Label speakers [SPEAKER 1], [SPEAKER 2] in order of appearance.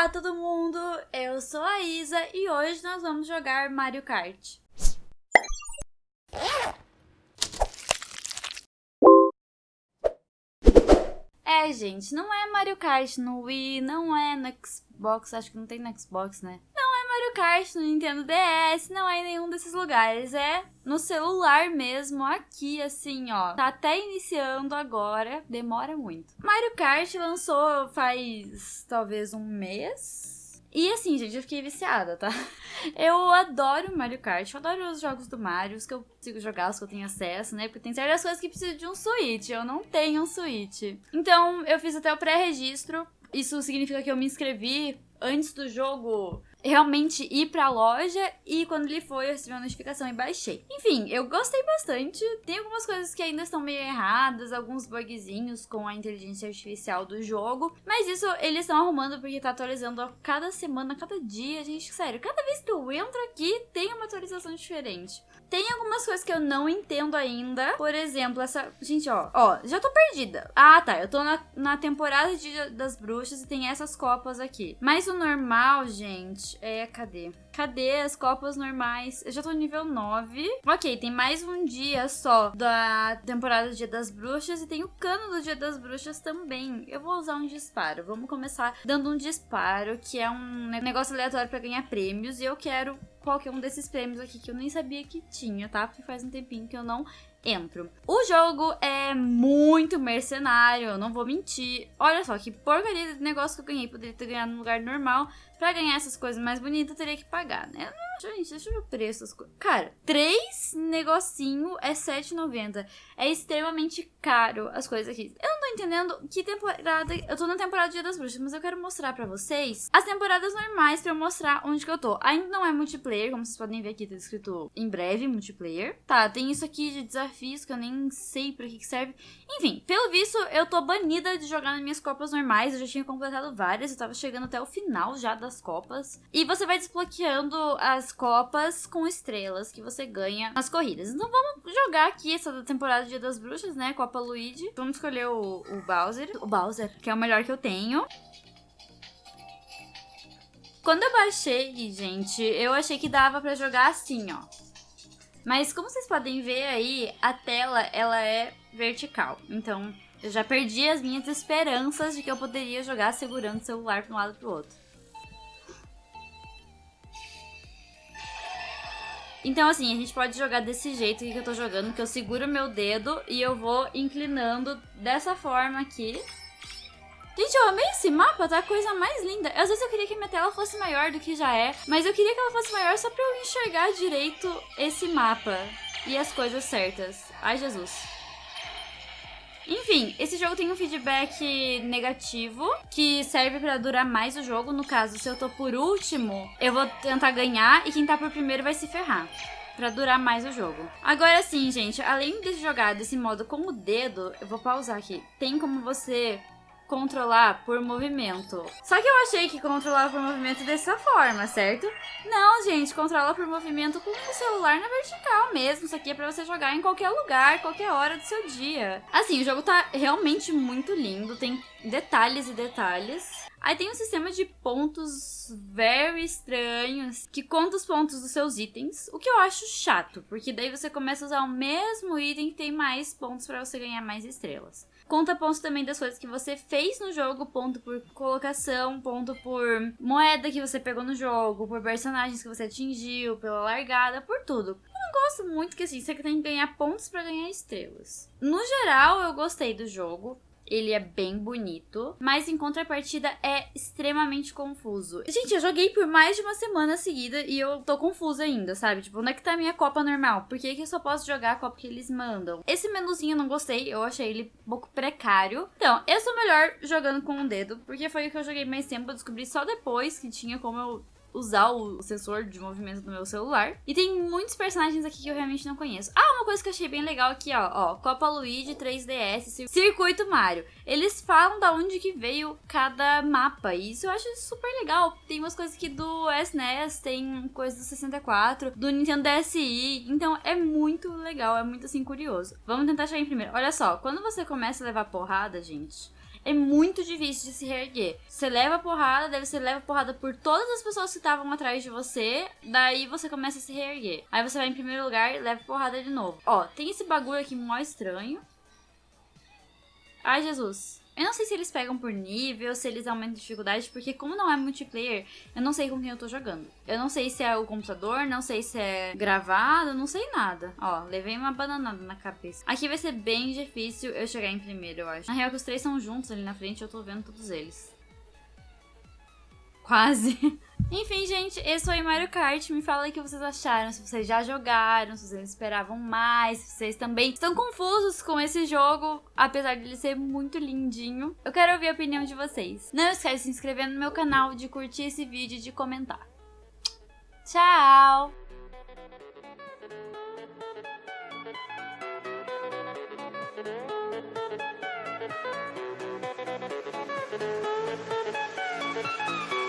[SPEAKER 1] Olá todo mundo, eu sou a Isa e hoje nós vamos jogar Mario Kart. É, gente, não é Mario Kart no Wii, não é no Xbox, acho que não tem no Xbox, né? Mario Kart no Nintendo DS, não é em nenhum desses lugares, é no celular mesmo, aqui, assim, ó. Tá até iniciando agora, demora muito. Mario Kart lançou faz talvez um mês, e assim, gente, eu fiquei viciada, tá? Eu adoro Mario Kart, eu adoro os jogos do Mario, os que eu consigo jogar, os que eu tenho acesso, né? Porque tem certas coisas que precisam de um Switch, eu não tenho um Switch. Então, eu fiz até o pré-registro. Isso significa que eu me inscrevi antes do jogo realmente ir pra loja e quando ele foi eu recebi uma notificação e baixei. Enfim, eu gostei bastante. Tem algumas coisas que ainda estão meio erradas, alguns bugzinhos com a inteligência artificial do jogo, mas isso eles estão arrumando porque tá atualizando a cada semana, a cada dia, gente, sério, cada vez que eu entro aqui tem uma atualização diferente. Tem algumas coisas que eu não entendo ainda. Por exemplo, essa. Gente, ó. Ó, já tô perdida. Ah, tá. Eu tô na, na temporada de, das bruxas e tem essas copas aqui. Mas o normal, gente, é. Cadê? Cadê as copas normais? Eu já tô no nível 9. Ok, tem mais um dia só da temporada do Dia das Bruxas e tem o cano do Dia das Bruxas também. Eu vou usar um disparo. Vamos começar dando um disparo, que é um negócio aleatório para ganhar prêmios. E eu quero qualquer um desses prêmios aqui que eu nem sabia que tinha, tá? Porque faz um tempinho que eu não entro. O jogo é muito mercenário, não vou mentir. Olha só que porcaria de negócio que eu ganhei. Poderia ter ganhado no lugar normal. Pra ganhar essas coisas mais bonitas, eu teria que pagar, né? Gente, deixa eu ver o preço das coisas. Cara, três negocinho é R$7,90. É extremamente caro as coisas aqui. Eu entendendo que temporada... Eu tô na temporada Dia das Bruxas, mas eu quero mostrar pra vocês as temporadas normais pra eu mostrar onde que eu tô. Ainda não é multiplayer, como vocês podem ver aqui, tá escrito em breve multiplayer. Tá, tem isso aqui de desafios que eu nem sei pra que, que serve. Enfim, pelo visto, eu tô banida de jogar nas minhas copas normais. Eu já tinha completado várias, eu tava chegando até o final já das copas. E você vai desbloqueando as copas com estrelas que você ganha nas corridas. Então vamos jogar aqui essa temporada Dia das Bruxas, né? Copa Luigi. Vamos escolher o, o Bowser. O Bowser, que é o melhor que eu tenho. Quando eu baixei, gente, eu achei que dava pra jogar assim, ó. Mas como vocês podem ver aí, a tela, ela é vertical. Então, eu já perdi as minhas esperanças de que eu poderia jogar segurando o celular para um lado pro outro. Então, assim, a gente pode jogar desse jeito que eu tô jogando, que eu seguro meu dedo e eu vou inclinando dessa forma aqui. Gente, eu amei esse mapa, tá a coisa mais linda. Às vezes eu queria que minha tela fosse maior do que já é, mas eu queria que ela fosse maior só pra eu enxergar direito esse mapa e as coisas certas. Ai, Jesus. Enfim, esse jogo tem um feedback negativo que serve para durar mais o jogo. No caso, se eu tô por último, eu vou tentar ganhar e quem tá por primeiro vai se ferrar pra durar mais o jogo. Agora sim, gente, além de jogar desse modo com o dedo, eu vou pausar aqui. Tem como você controlar por movimento. Só que eu achei que controlava por movimento dessa forma, certo? Não, gente, controla por movimento com o celular na vertical mesmo. Isso aqui é pra você jogar em qualquer lugar, qualquer hora do seu dia. Assim, o jogo tá realmente muito lindo, tem detalhes e detalhes. Aí tem um sistema de pontos very estranhos que conta os pontos dos seus itens, o que eu acho chato, porque daí você começa a usar o mesmo item que tem mais pontos para você ganhar mais estrelas. Conta pontos também das coisas que você fez no jogo, ponto por colocação, ponto por moeda que você pegou no jogo, por personagens que você atingiu, pela largada, por tudo. Eu não gosto muito que assim, você tem que ganhar pontos para ganhar estrelas. No geral, eu gostei do jogo ele é bem bonito, mas em contrapartida é extremamente confuso. Gente, eu joguei por mais de uma semana seguida e eu tô confusa ainda, sabe? Tipo, onde é que tá a minha copa normal? Por que, que eu só posso jogar a copa que eles mandam? Esse menuzinho eu não gostei, eu achei ele um pouco precário. Então, eu sou melhor jogando com o dedo, porque foi o que eu joguei mais tempo, eu descobri só depois que tinha como eu usar o sensor de movimento do meu celular. E tem muitos personagens aqui que eu realmente não conheço. Ah, uma coisa que eu achei bem legal aqui, ó. ó Copa Luigi 3DS, Circuito Mario. Eles falam da onde que veio cada mapa. E isso eu acho super legal. Tem umas coisas aqui do SNES, tem coisas do 64, do Nintendo DSi. Então é muito legal, é muito assim curioso. Vamos tentar chegar em primeiro. Olha só, quando você começa a levar porrada, gente é muito difícil de se reerguer. Você leva porrada, daí você leva porrada por todas as pessoas que estavam atrás de você, daí você começa a se reerguer. Aí você vai em primeiro lugar e leva porrada de novo. Ó, tem esse bagulho aqui mó estranho. Ai, Jesus. Eu não sei se eles pegam por nível, se eles aumentam a dificuldade, porque como não é multiplayer, eu não sei com quem eu tô jogando. Eu não sei se é o computador, não sei se é gravado, não sei nada. Ó, levei uma bananada na cabeça. Aqui vai ser bem difícil eu chegar em primeiro, eu acho. Na real, que os três são juntos ali na frente, eu tô vendo todos eles. Quase. Enfim, gente, esse foi Mario Kart. Me fala o que vocês acharam, se vocês já jogaram, se vocês esperavam mais, se vocês também estão confusos com esse jogo, apesar de ele ser muito lindinho. Eu quero ouvir a opinião de vocês. Não esquece de se inscrever no meu canal, de curtir esse vídeo e de comentar. Tchau!